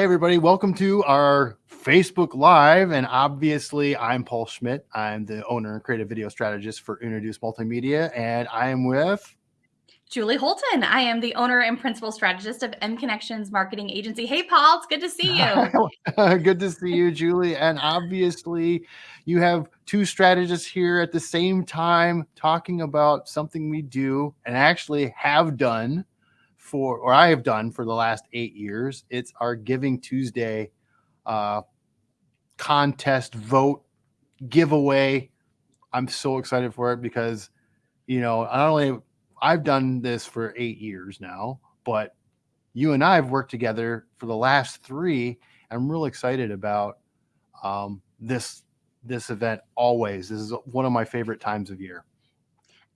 Hey, everybody, welcome to our Facebook Live. And obviously, I'm Paul Schmidt. I'm the owner and creative video strategist for Introduce Multimedia. And I am with Julie Holton. I am the owner and principal strategist of M Connections Marketing Agency. Hey, Paul, it's good to see you. good to see you, Julie. And obviously, you have two strategists here at the same time talking about something we do and actually have done for, or I have done for the last eight years. It's our Giving Tuesday uh, contest, vote, giveaway. I'm so excited for it because, you know, not only I've done this for eight years now, but you and I have worked together for the last three. I'm real excited about um, this this event always. This is one of my favorite times of year.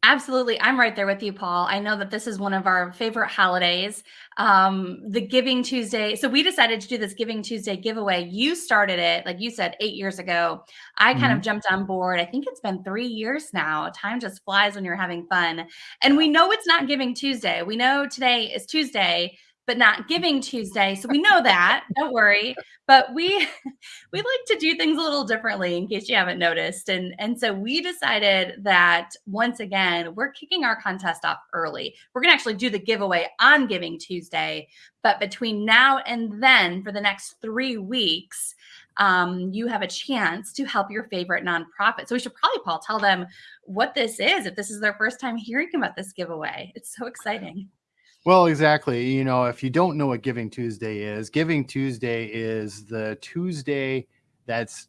Absolutely. I'm right there with you, Paul. I know that this is one of our favorite holidays, um, the Giving Tuesday. So we decided to do this Giving Tuesday giveaway. You started it, like you said, eight years ago. I kind mm-hmm. of jumped on board. I think it's been three years now. Time just flies when you're having fun. And we know it's not Giving Tuesday. We know today is Tuesday but not giving Tuesday. So we know that. Don't worry. But we we like to do things a little differently in case you haven't noticed. And and so we decided that once again, we're kicking our contest off early. We're going to actually do the giveaway on Giving Tuesday, but between now and then for the next 3 weeks, um, you have a chance to help your favorite nonprofit. So we should probably, Paul, tell them what this is if this is their first time hearing about this giveaway. It's so exciting. Well, exactly. You know, if you don't know what Giving Tuesday is, Giving Tuesday is the Tuesday that's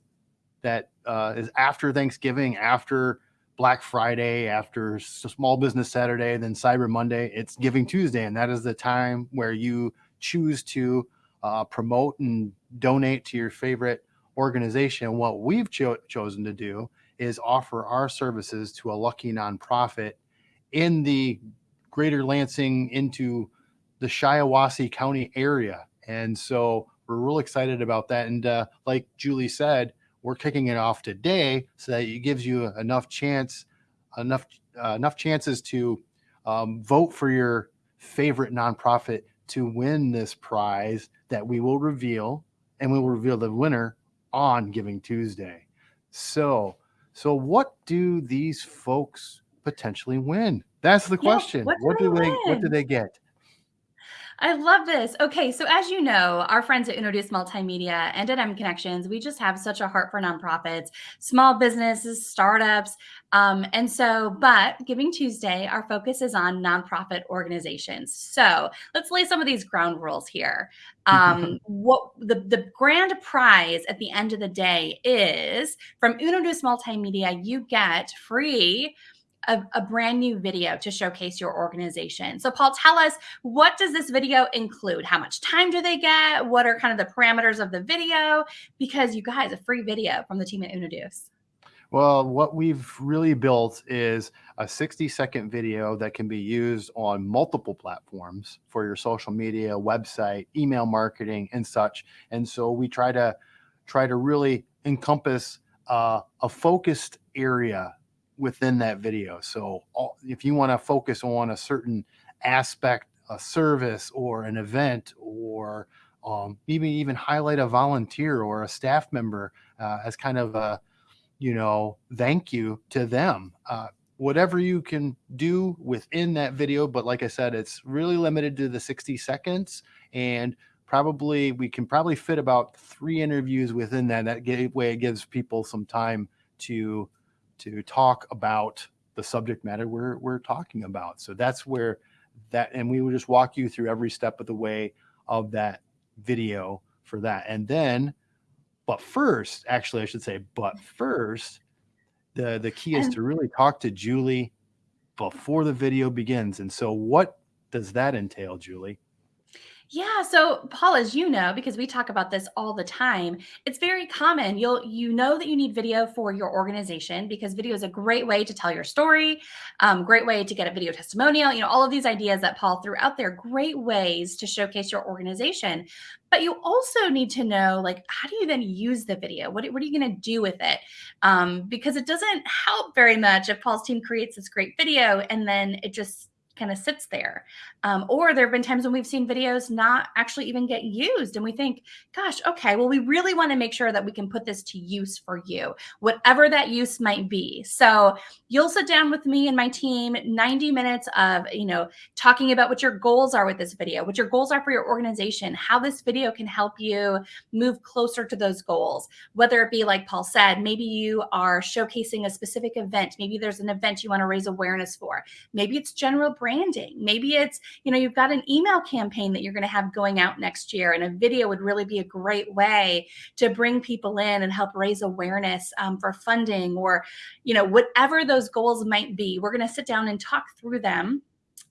that uh, is after Thanksgiving, after Black Friday, after Small Business Saturday, then Cyber Monday. It's Giving Tuesday, and that is the time where you choose to uh, promote and donate to your favorite organization. What we've cho- chosen to do is offer our services to a lucky nonprofit in the greater Lansing into the Shiawassee County area. And so we're real excited about that. And uh, like Julie said, we're kicking it off today so that it gives you enough chance, enough uh, enough chances to um, vote for your favorite nonprofit to win this prize that we will reveal, and we will reveal the winner on Giving Tuesday. So, so what do these folks potentially win? That's the question. Yeah, what, what do they, what do they get? I love this. Okay, so as you know, our friends at Introduce Multimedia and at M Connections, we just have such a heart for nonprofits, small businesses, startups. Um, and so, but Giving Tuesday, our focus is on nonprofit organizations. So let's lay some of these ground rules here. Um, what the, the grand prize at the end of the day is from Introduce Multimedia, you get free a, a, brand new video to showcase your organization. So Paul, tell us, what does this video include? How much time do they get? What are kind of the parameters of the video? Because you guys, a free video from the team at Introduce. Well, what we've really built is a 60 second video that can be used on multiple platforms for your social media, website, email marketing, and such. And so we try to try to really encompass uh, a focused area within that video. So all, if you want to focus on a certain aspect, a service or an event, or um, even even highlight a volunteer or a staff member uh, as kind of a you know thank you to them. Uh, whatever you can do within that video, but like I said, it's really limited to the 60 seconds and probably we can probably fit about three interviews within that. That way it gives people some time to to talk about the subject matter we're, we're talking about. So that's where that, and we will just walk you through every step of the way of that video for that. And then, but first, actually, I should say, but first, the, the key is to really talk to Julie before the video begins. And so what does that entail, Julie? Yeah, so Paul, as you know, because we talk about this all the time, it's very common. You'll you know that you need video for your organization because video is a great way to tell your story, um, great way to get a video testimonial. You know, all of these ideas that Paul threw out there, great ways to showcase your organization. But you also need to know, like, how do you then use the video? What, what are you going to do with it? Um, because it doesn't help very much if Paul's team creates this great video and then it just kind of sits there. Um, or there have been times when we've seen videos not actually even get used. And we think, gosh, okay, well, we really want to make sure that we can put this to use for you, whatever that use might be. So you'll sit down with me and my team, 90 minutes of, you know, talking about what your goals are with this video, what your goals are for your organization, how this video can help you move closer to those goals. Whether it be like Paul said, maybe you are showcasing a specific event, maybe there's an event you want to raise awareness for, maybe it's general branding. Maybe it's, you know, you've got an email campaign that you're going to have going out next year, and a video would really be a great way to bring people in and help raise awareness um, for funding or, you know, whatever those goals might be. We're going to sit down and talk through them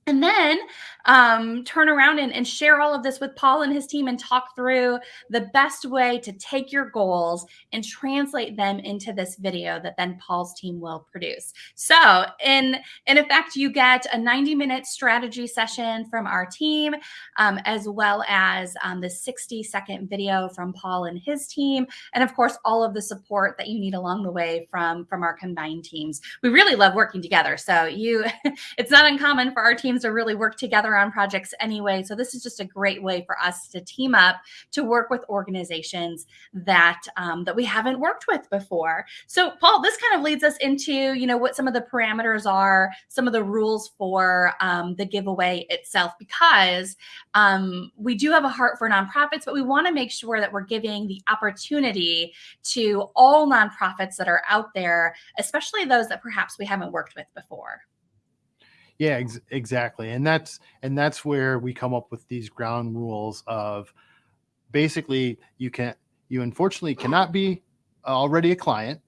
and then um, turn around and, and, share all of this with Paul and his team and talk through the best way to take your goals and translate them into this video that then Paul's team will produce. So in, in effect, you get a 90 minute strategy session from our team, um, as well as um, the 60 second video from Paul and his team. And of course, all of the support that you need along the way from, from our combined teams. We really love working together. So you, it's not uncommon for our team teams really work together on projects anyway. So this is just a great way for us to team up to work with organizations that um, that we haven't worked with before. So Paul, this kind of leads us into you know what some of the parameters are, some of the rules for um, the giveaway itself, because um, we do have a heart for nonprofits, but we want to make sure that we're giving the opportunity to all nonprofits that are out there, especially those that perhaps we haven't worked with before. Yeah, ex- exactly. And that's and that's where we come up with these ground rules of basically you can you unfortunately cannot be already a client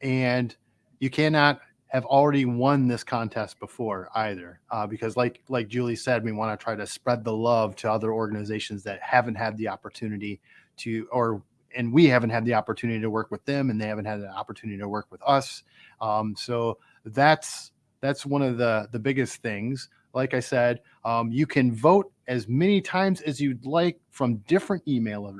and you cannot have already won this contest before either uh, because like like julie said we want to try to spread the love to other organizations that haven't had the opportunity to or and we haven't had the opportunity to work with them and they haven't had the opportunity to work with us um, so that's that's one of the the biggest things. Like I said, um, you can vote as many times as you'd like from different email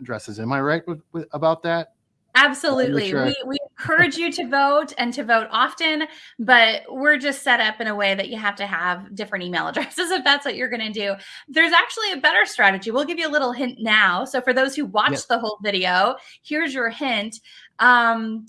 addresses. Am I right with, with, about that? Absolutely. Sure. We, we encourage you to vote and to vote often, but we're just set up in a way that you have to have different email addresses if that's what you're going to do. There's actually a better strategy. We'll give you a little hint now. So, for those who watched yep. the whole video, here's your hint. Um,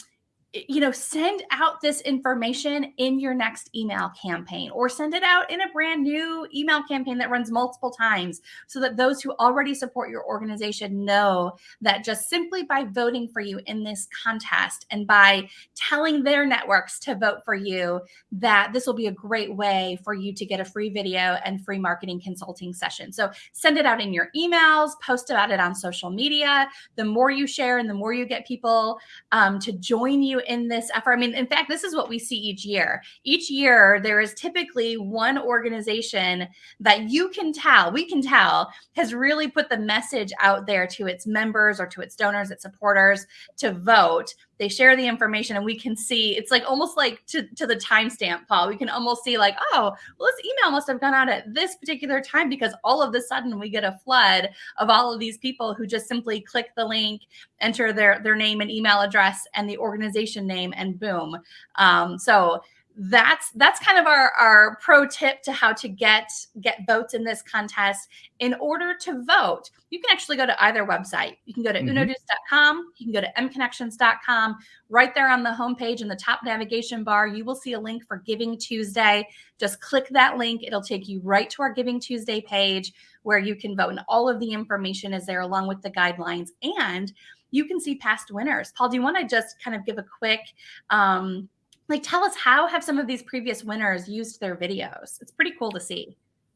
you know, send out this information in your next email campaign or send it out in a brand new email campaign that runs multiple times so that those who already support your organization know that just simply by voting for you in this contest and by telling their networks to vote for you, that this will be a great way for you to get a free video and free marketing consulting session. So send it out in your emails, post about it on social media. The more you share and the more you get people um, to join you in this effort? I mean, in fact, this is what we see each year. Each year, there is typically one organization that you can tell, we can tell, has really put the message out there to its members or to its donors, its supporters to vote they share the information and we can see it's like almost like to, to the timestamp paul. We can almost see like oh well this email must have gone out at this particular time because all of a sudden we get a flood of all of these people who just simply click the link enter their their name and email address and the organization name and boom. Um, so that's that's kind of our our pro tip to how to get get votes in this contest. In order to vote you can actually go to either website. You can go to mm-hmm. unoduce.com you can go to mconnections.com right there on the homepage in the top navigation bar you will see a link for giving tuesday. Just click that link. It'll take you right to our giving tuesday page where you can vote and all of the information is there along with the guidelines. And you can see past winners. Paul do you want to just kind of give a quick um, like tell us how have some of these previous winners used their videos? It's pretty cool to see.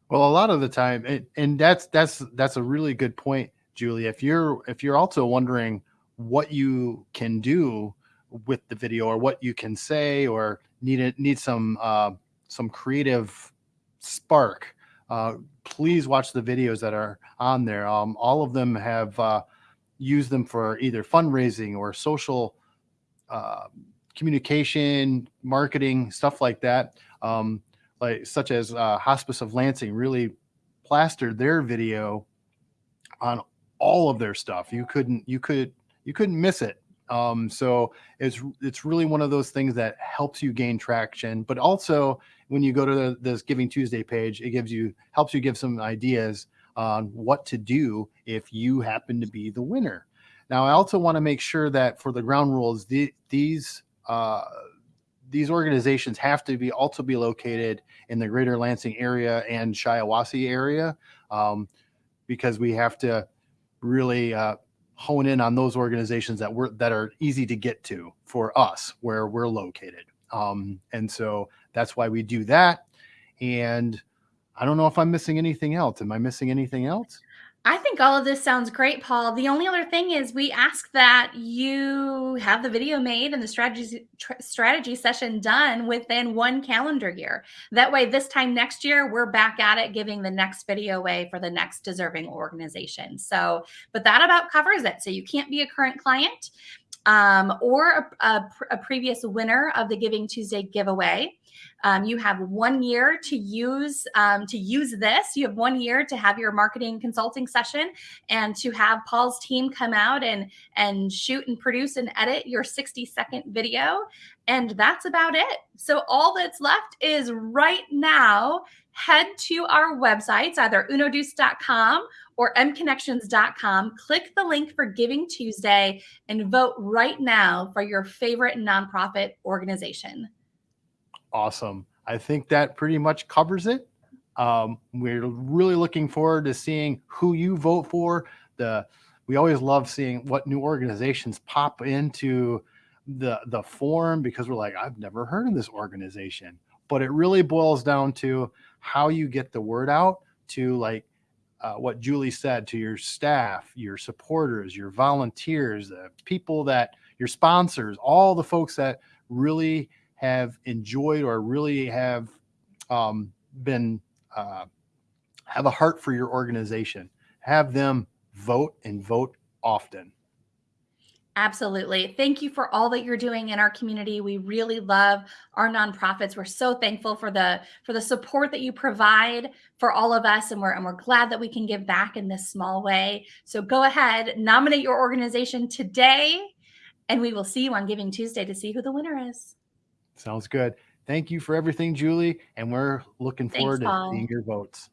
Well a lot of the time and, and that's that's that's a really good point julie. If you're if you're also wondering what you can do with the video or what you can say or need it need some uh, some creative spark uh, please watch the videos that are on there. Um, all of them have uh, used them for either fundraising or social uh, communication, marketing, stuff like that. Um, like such as uh, Hospice of Lansing really plastered their video on all of their stuff. You couldn't you could you couldn't miss it Um, so it's it's really one of those things that helps you gain traction, but also when you go to the, this Giving Tuesday page, it gives you helps you give some ideas on what to do if you happen to be the winner. Now, I also want to make sure that for the ground rules, the, these uh, these organizations have to be also be located in the greater Lansing area and Shiawassee area um, because we have to really uh, hone in on those organizations that were that are easy to get to for us where we're located. Um, and so that's why we do that. And I don't know if I'm missing anything else. Am I missing anything else? I think all of this sounds great, Paul. The only other thing is we ask that you have the video made and the strategy strategy session done within one calendar year. That way, this time next year, we're back at it, giving the next video away for the next deserving organization. So, but that about covers it. So you can't be a current client um, or a, a, a, previous winner of the Giving Tuesday giveaway. Um, you have one year to use um, to use this. You have one year to have your marketing consulting session and to have Paul's team come out and and shoot and produce and edit your 60 second video. And that's about it. So all that's left is right now head to our websites, either unodeuce.com or mconnections.com. Click the link for Giving Tuesday and vote right now for your favorite nonprofit organization. Awesome. I think that pretty much covers it. Um, we're really looking forward to seeing who you vote for. The we always love seeing what new organizations pop into the the form because we're like, I've never heard of this organization. But it really boils down to how you get the word out to like uh, what Julie said to your staff, your supporters, your volunteers, the people that your sponsors, all the folks that really have enjoyed or really have um, been uh, have a heart for your organization. Have them vote and vote often. Absolutely. Thank you for all that you're doing in our community. We really love our nonprofits. We're so thankful for the for the support that you provide for all of us and we're and we're glad that we can give back in this small way. So go ahead, nominate your organization today and we will see you on Giving Tuesday to see who the winner is. Sounds good. Thank you for everything, Julie, and we're looking forward Thanks, to seeing your votes.